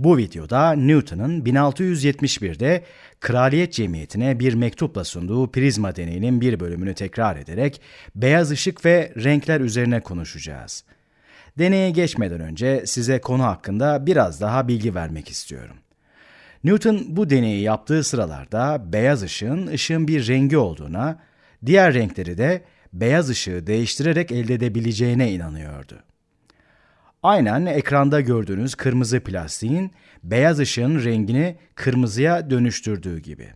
Bu videoda Newton'un 1671'de Kraliyet Cemiyeti'ne bir mektupla sunduğu prizma deneyinin bir bölümünü tekrar ederek beyaz ışık ve renkler üzerine konuşacağız. Deneye geçmeden önce size konu hakkında biraz daha bilgi vermek istiyorum. Newton bu deneyi yaptığı sıralarda beyaz ışığın ışığın bir rengi olduğuna, diğer renkleri de beyaz ışığı değiştirerek elde edebileceğine inanıyordu. Aynen ekranda gördüğünüz kırmızı plastiğin beyaz ışığın rengini kırmızıya dönüştürdüğü gibi.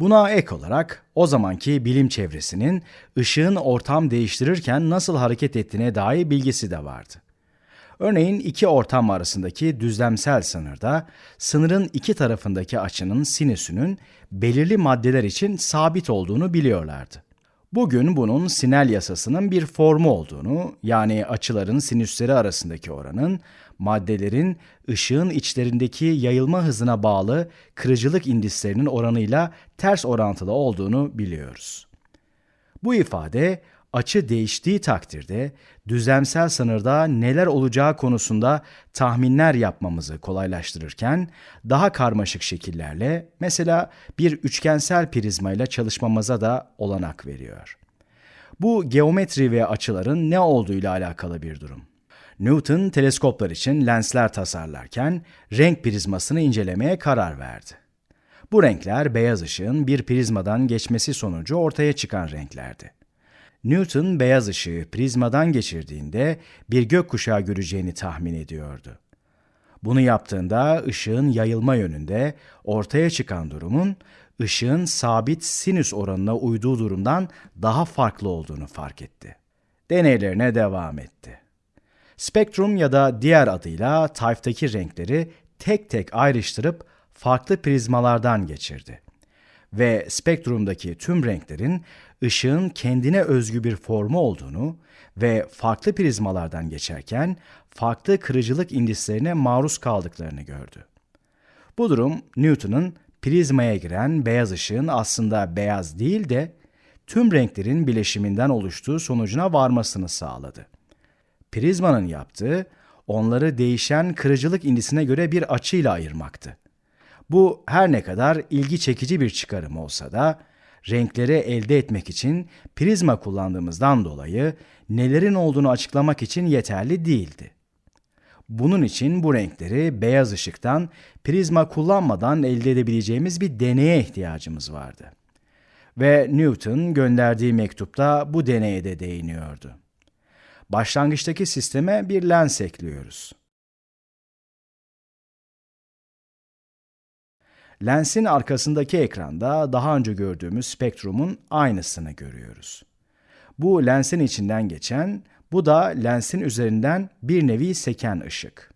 Buna ek olarak o zamanki bilim çevresinin ışığın ortam değiştirirken nasıl hareket ettiğine dair bilgisi de vardı. Örneğin iki ortam arasındaki düzlemsel sınırda sınırın iki tarafındaki açının sinüsünün belirli maddeler için sabit olduğunu biliyorlardı. Bugün bunun Sinel yasasının bir formu olduğunu, yani açıların sinüsleri arasındaki oranın, maddelerin ışığın içlerindeki yayılma hızına bağlı kırıcılık indislerinin oranıyla ters orantılı olduğunu biliyoruz. Bu ifade açı değiştiği takdirde düzlemsel sınırda neler olacağı konusunda tahminler yapmamızı kolaylaştırırken daha karmaşık şekillerle mesela bir üçgensel prizmayla çalışmamıza da olanak veriyor. Bu geometri ve açıların ne olduğuyla alakalı bir durum. Newton teleskoplar için lensler tasarlarken renk prizmasını incelemeye karar verdi. Bu renkler beyaz ışığın bir prizmadan geçmesi sonucu ortaya çıkan renklerdi. Newton beyaz ışığı prizmadan geçirdiğinde bir gökkuşağı göreceğini tahmin ediyordu. Bunu yaptığında ışığın yayılma yönünde ortaya çıkan durumun ışığın sabit sinüs oranına uyduğu durumdan daha farklı olduğunu fark etti. Deneylerine devam etti. Spektrum ya da diğer adıyla tayftaki renkleri tek tek ayrıştırıp farklı prizmalardan geçirdi. Ve spektrumdaki tüm renklerin ışığın kendine özgü bir formu olduğunu ve farklı prizmalardan geçerken farklı kırıcılık indislerine maruz kaldıklarını gördü. Bu durum Newton'un prizmaya giren beyaz ışığın aslında beyaz değil de tüm renklerin bileşiminden oluştuğu sonucuna varmasını sağladı. Prizmanın yaptığı onları değişen kırıcılık indisine göre bir açıyla ayırmaktı. Bu her ne kadar ilgi çekici bir çıkarım olsa da renkleri elde etmek için prizma kullandığımızdan dolayı nelerin olduğunu açıklamak için yeterli değildi. Bunun için bu renkleri beyaz ışıktan prizma kullanmadan elde edebileceğimiz bir deneye ihtiyacımız vardı. Ve Newton gönderdiği mektupta bu deneye de değiniyordu. Başlangıçtaki sisteme bir lens ekliyoruz. Lensin arkasındaki ekranda daha önce gördüğümüz spektrumun aynısını görüyoruz. Bu lensin içinden geçen, bu da lensin üzerinden bir nevi seken ışık.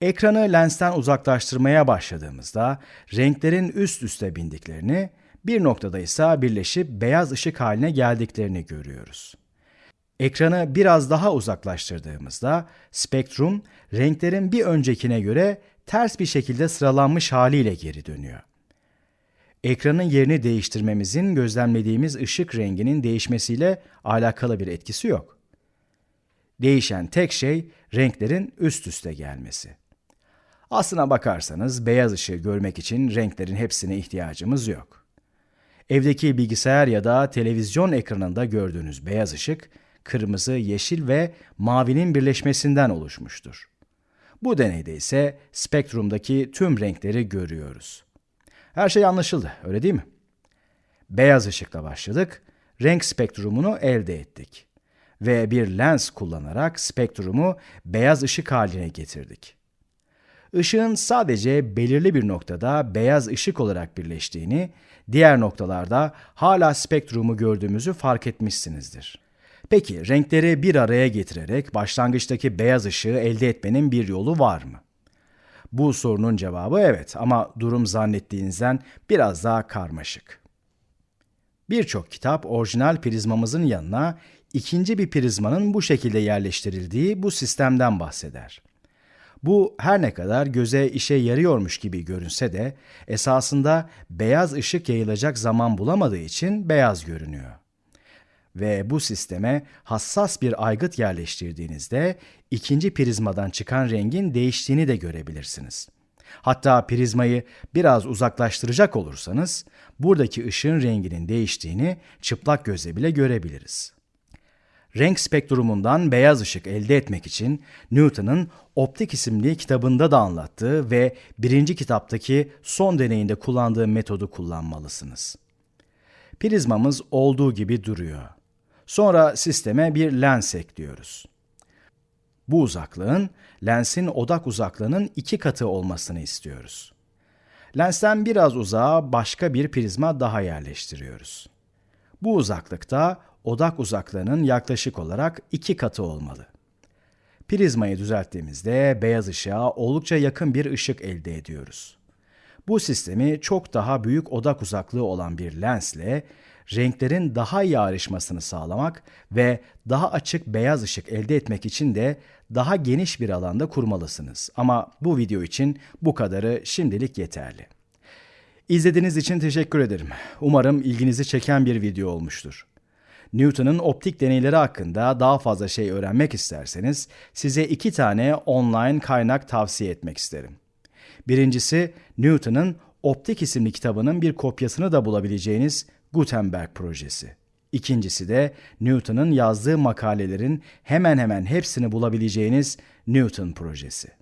Ekranı lensten uzaklaştırmaya başladığımızda renklerin üst üste bindiklerini, bir noktada ise birleşip beyaz ışık haline geldiklerini görüyoruz. Ekranı biraz daha uzaklaştırdığımızda spektrum renklerin bir öncekine göre ters bir şekilde sıralanmış haliyle geri dönüyor. Ekranın yerini değiştirmemizin gözlemlediğimiz ışık renginin değişmesiyle alakalı bir etkisi yok. Değişen tek şey renklerin üst üste gelmesi. Aslına bakarsanız beyaz ışığı görmek için renklerin hepsine ihtiyacımız yok. Evdeki bilgisayar ya da televizyon ekranında gördüğünüz beyaz ışık, kırmızı, yeşil ve mavinin birleşmesinden oluşmuştur. Bu deneyde ise spektrumdaki tüm renkleri görüyoruz. Her şey anlaşıldı, öyle değil mi? Beyaz ışıkla başladık, renk spektrumunu elde ettik. Ve bir lens kullanarak spektrumu beyaz ışık haline getirdik. Işığın sadece belirli bir noktada beyaz ışık olarak birleştiğini, diğer noktalarda hala spektrumu gördüğümüzü fark etmişsinizdir. Peki renkleri bir araya getirerek başlangıçtaki beyaz ışığı elde etmenin bir yolu var mı? Bu sorunun cevabı evet ama durum zannettiğinizden biraz daha karmaşık. Birçok kitap orijinal prizmamızın yanına ikinci bir prizmanın bu şekilde yerleştirildiği bu sistemden bahseder. Bu her ne kadar göze işe yarıyormuş gibi görünse de esasında beyaz ışık yayılacak zaman bulamadığı için beyaz görünüyor. Ve bu sisteme hassas bir aygıt yerleştirdiğinizde ikinci prizmadan çıkan rengin değiştiğini de görebilirsiniz. Hatta prizmayı biraz uzaklaştıracak olursanız buradaki ışığın renginin değiştiğini çıplak gözle bile görebiliriz. Renk spektrumundan beyaz ışık elde etmek için Newton'un Optik isimli kitabında da anlattığı ve birinci kitaptaki son deneyinde kullandığı metodu kullanmalısınız. Prizmamız olduğu gibi duruyor. Sonra sisteme bir lens ekliyoruz. Bu uzaklığın lensin odak uzaklığının iki katı olmasını istiyoruz. Lensten biraz uzağa başka bir prizma daha yerleştiriyoruz. Bu uzaklıkta odak uzaklığının yaklaşık olarak iki katı olmalı. Prizmayı düzelttiğimizde beyaz ışığa oldukça yakın bir ışık elde ediyoruz. Bu sistemi çok daha büyük odak uzaklığı olan bir lensle renklerin daha iyi ayrışmasını sağlamak ve daha açık beyaz ışık elde etmek için de daha geniş bir alanda kurmalısınız. Ama bu video için bu kadarı şimdilik yeterli. İzlediğiniz için teşekkür ederim. Umarım ilginizi çeken bir video olmuştur. Newton'un optik deneyleri hakkında daha fazla şey öğrenmek isterseniz size iki tane online kaynak tavsiye etmek isterim. Birincisi Newton'un Optik isimli kitabının bir kopyasını da bulabileceğiniz Gutenberg projesi. İkincisi de Newton'un yazdığı makalelerin hemen hemen hepsini bulabileceğiniz Newton projesi.